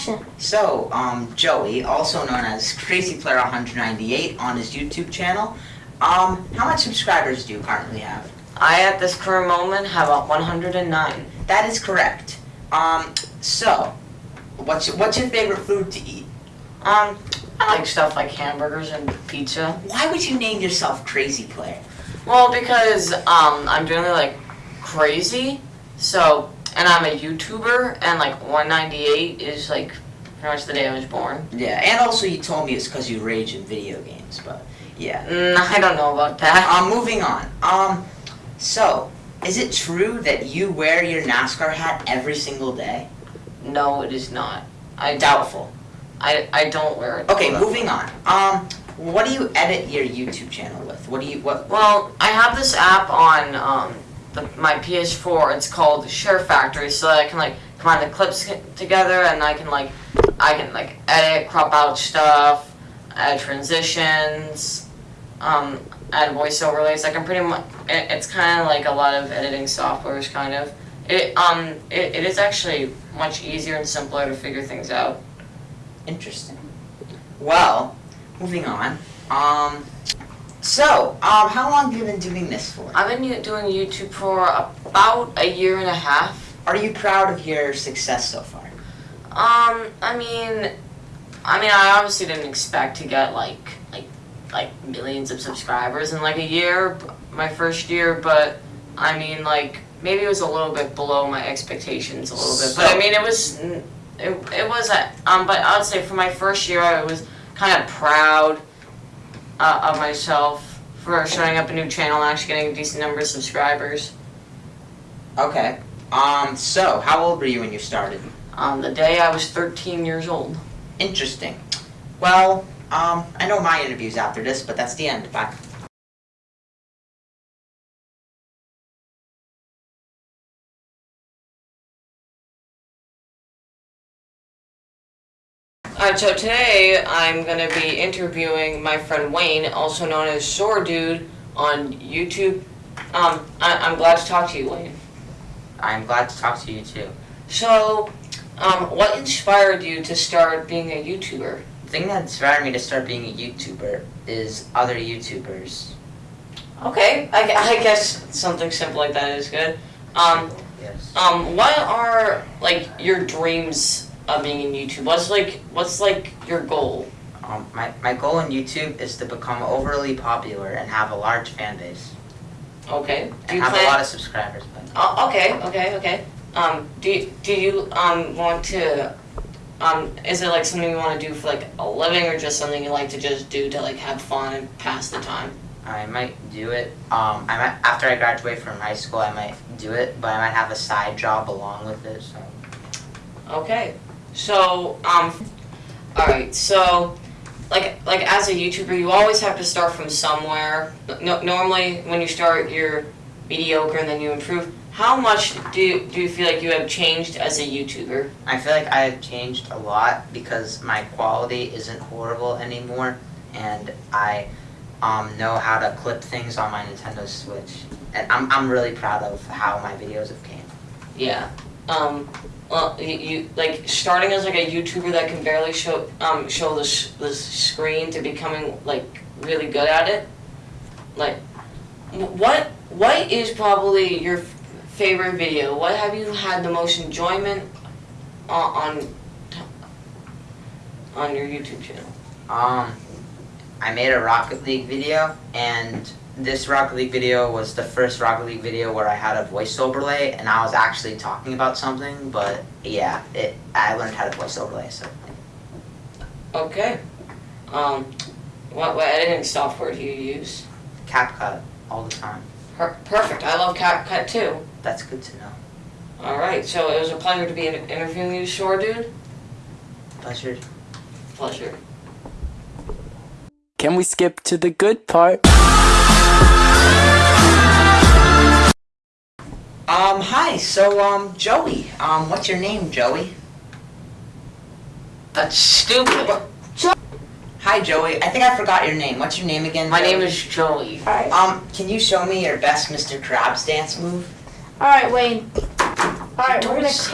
Action. So, um, Joey, also known as Crazy Player 198 on his YouTube channel, um, how much subscribers do you currently have? I, at this current moment, have a 109. That is correct. Um, so, what's your, what's your favorite food to eat? Um, I like stuff like hamburgers and pizza. Why would you name yourself Crazy Player? Well, because um, I'm doing like crazy. So, and I'm a YouTuber, and like 198 is like pretty much the day I was born. Yeah, and also you told me it's because you rage in video games, but yeah. Mm, I don't know about that. Um, moving on. Um, so, is it true that you wear your NASCAR hat every single day? No, it is not. I. Doubtful. I, I don't wear it. Okay, moving on. Um, what do you edit your YouTube channel with? What do you what? Well, I have this app on um, the, my PS4. It's called Share Factory, so that I can like combine the clips together, and I can like I can like edit, crop out stuff, add transitions, um, add voice overlays. I can pretty much. It, it's kind of like a lot of editing softwares, kind of. It um it, it is actually much easier and simpler to figure things out. Interesting. Well, moving on. Um, so um, how long have you been doing this for? I've been doing YouTube for about a year and a half. Are you proud of your success so far? Um, I mean, I mean, I obviously didn't expect to get like like like millions of subscribers in like a year, my first year. But I mean, like maybe it was a little bit below my expectations a little bit. But I mean, it was it, it was a, um. But I would say for my first year, I was kind of proud uh, of myself for starting up a new channel and actually getting a decent number of subscribers. Okay. Um, so how old were you when you started? Um, the day I was 13 years old. Interesting. Well, um, I know my interview's after this, but that's the end. Bye. Alright, so today I'm gonna be interviewing my friend Wayne, also known as Sword Dude, on YouTube. Um, I- I'm glad to talk to you, Wayne. I'm glad to talk to you too. So, um, what inspired you to start being a YouTuber? The thing that inspired me to start being a YouTuber is other YouTubers. Okay, I, I guess something simple like that is good. Um, Yes. um, what are like your dreams of being in YouTube? What's like, what's like your goal? Um, my, my goal in YouTube is to become overly popular and have a large fan base. Okay. Do And you have plan? a lot of subscribers. But Oh, okay, okay, okay. Um, do you, do you um want to um is it like something you want to do for like a living or just something you like to just do to like have fun and pass the time? I might do it. Um, I might after I graduate from high school, I might do it, but I might have a side job along with it. So Okay. So um, all right. So like like as a YouTuber, you always have to start from somewhere. No, normally, when you start, you're mediocre and then you improve. How much do you, do you feel like you have changed as a YouTuber? I feel like I have changed a lot because my quality isn't horrible anymore, and I um, know how to clip things on my Nintendo Switch. And I'm, I'm really proud of how my videos have came. Yeah. Um. Well, you, like starting as like a YouTuber that can barely show um show the the screen to becoming like really good at it. Like, what what is probably your favorite video? What have you had the most enjoyment on on, on your YouTube channel? Um, I made a Rocket League video, and this Rocket League video was the first Rocket League video where I had a voice overlay, and I was actually talking about something. But yeah, it I learned how to voice overlay. So Okay. Um, what what editing software do you use? CapCut all the time. Per- perfect. I love CapCut too. That's good to know. All right, so it was a pleasure to be interviewing you, Sword Dude. Pleasure. Pleasure. Can we skip to the good part? Um, hi. So, um, Joey. Um, what's your name, Joey? That's stupid. Hi, Joey. I think I forgot your name. What's your name again? My Joey? name is Joey. Alright. Um, can you show me your best Mr. Krabs dance move? Alright, Wayne. Alright, we're gonna cut.